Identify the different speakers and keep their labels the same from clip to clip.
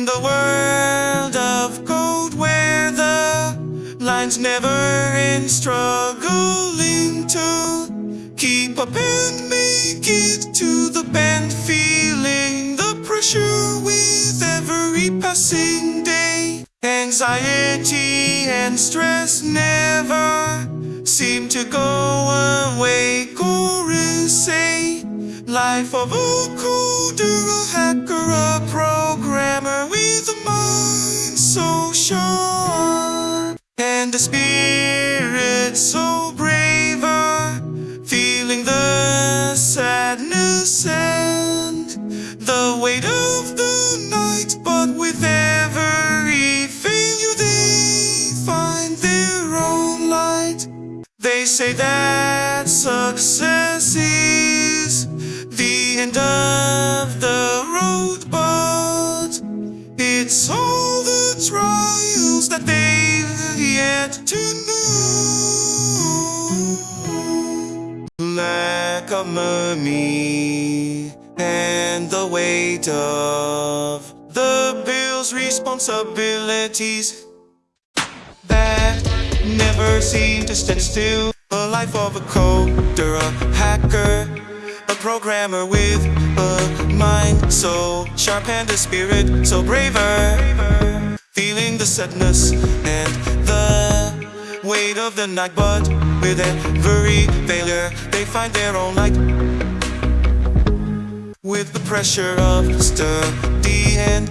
Speaker 1: In the world of code where the lines never end, struggling to keep up and make it to the bend, feeling the pressure with every passing day. Anxiety and stress never seem to go away. Chorus say, life of a coder, a hacker, a programmer with mind so sharp and a spirit so braver, feeling the sadness and the weight of the night, but with every failure they find their own light. They say that success is the end of the trials that they've yet to know. Lack of money and the weight of the bills, responsibilities that never seem to stand still. The life of a coder, a hacker, a programmer with a mind so sharp and a spirit so braver. The sadness and the weight of the night, but with every failure, they find their own light. With the pressure of study and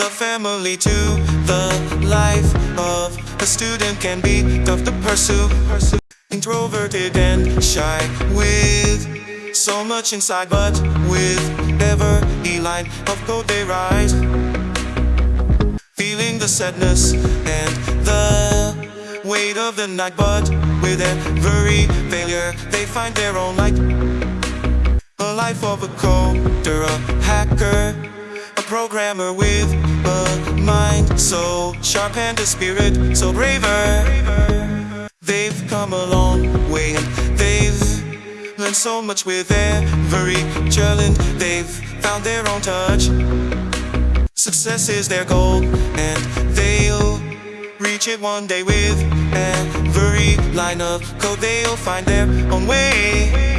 Speaker 1: the family too The life of a student can be tough to pursue. Introverted and shy with so much inside. But with every line of code they the sadness and the weight of the night But with every failure they find their own light a life of a coder, a hacker, a programmer with a mind so sharp and a spirit so braver. They've come a long way and they've learned so much with every challenge. They've found their own touch. Success is their goal and reach it one day with every line of code. They'll find their own way.